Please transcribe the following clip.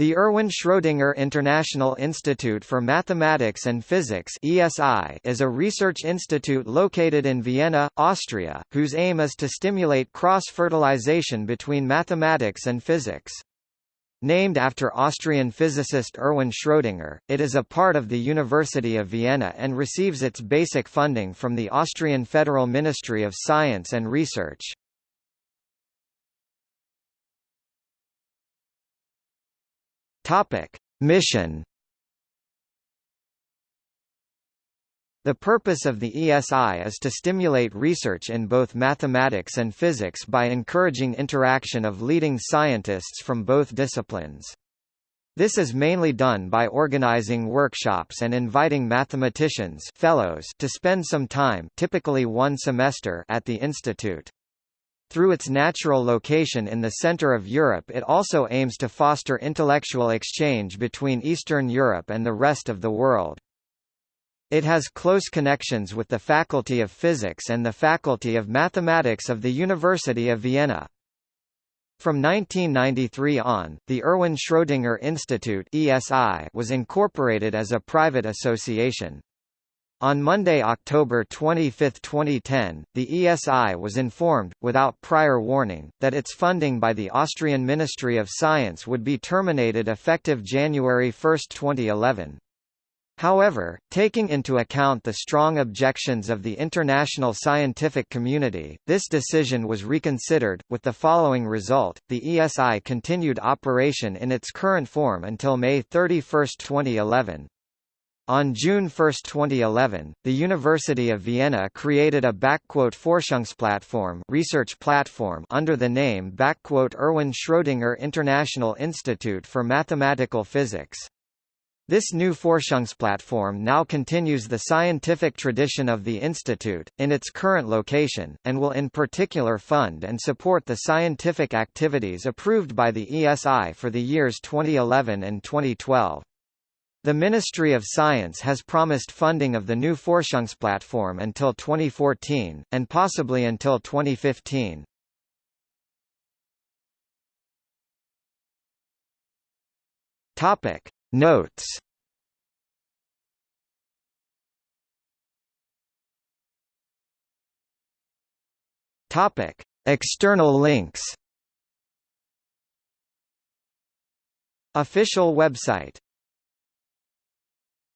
The Erwin Schrödinger International Institute for Mathematics and Physics (ESI) is a research institute located in Vienna, Austria, whose aim is to stimulate cross-fertilization between mathematics and physics. Named after Austrian physicist Erwin Schrödinger, it is a part of the University of Vienna and receives its basic funding from the Austrian Federal Ministry of Science and Research. Topic: Mission The purpose of the ESI is to stimulate research in both mathematics and physics by encouraging interaction of leading scientists from both disciplines. This is mainly done by organizing workshops and inviting mathematicians fellows to spend some time typically one semester at the institute. Through its natural location in the center of Europe it also aims to foster intellectual exchange between Eastern Europe and the rest of the world. It has close connections with the Faculty of Physics and the Faculty of Mathematics of the University of Vienna. From 1993 on, the Erwin Schrödinger Institute (ESI) was incorporated as a private association. On Monday, October 25, 2010, the ESI was informed, without prior warning, that its funding by the Austrian Ministry of Science would be terminated effective January 1, 2011. However, taking into account the strong objections of the international scientific community, this decision was reconsidered, with the following result, the ESI continued operation in its current form until May 31, 2011. On June 1, 2011, the University of Vienna created a Forschungsplattform research platform under the name Erwin Schrödinger International Institute for Mathematical Physics. This new Forschungsplattform now continues the scientific tradition of the institute, in its current location, and will in particular fund and support the scientific activities approved by the ESI for the years 2011 and 2012. The Ministry of Science has promised funding of the new Forschungsplattform until 2014, and possibly until 2015. Topic. Notes Topic. External links Official website